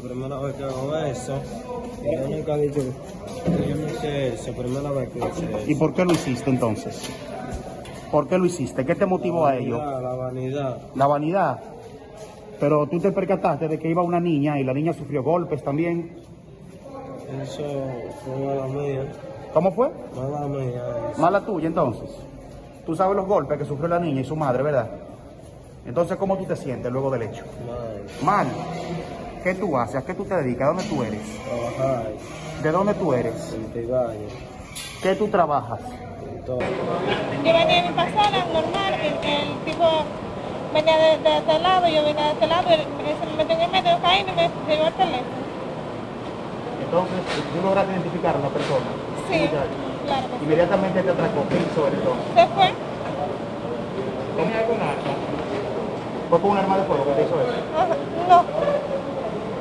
primera vez que hago eso. Y yo nunca he dicho que yo no hice eso, primera vez que hice eso. ¿Y por qué lo hiciste entonces? ¿Por qué lo hiciste? ¿Qué te motivó a ello? La vanidad. La vanidad. Pero tú te percataste de que iba una niña y la niña sufrió golpes también. Eso fue mala mía. ¿Cómo fue? Mala mía. eso. Mala tuya entonces. Tú sabes los golpes que sufrió la niña y su madre, ¿verdad? Entonces, ¿cómo tú te sientes luego del hecho? Mal. Mal. ¿Qué tú haces? ¿A qué tú te dedicas? ¿De dónde tú eres? Trabajar. ¿De dónde tú eres? ¿Qué tú trabajas? En todo. Yo venía en mi pasada, normal, el, el tipo venía de, de este lado, yo venía de este lado, él se me metió en el medio, caí y me llevó el teléfono. Entonces, tú lograste identificar a la persona. Sí, claro que sí. Inmediatamente te atracó. ¿Qué hizo él entonces? Se fue, ¿Tenía algún arma? ¿Fue con un arma de fuego que te hizo eso?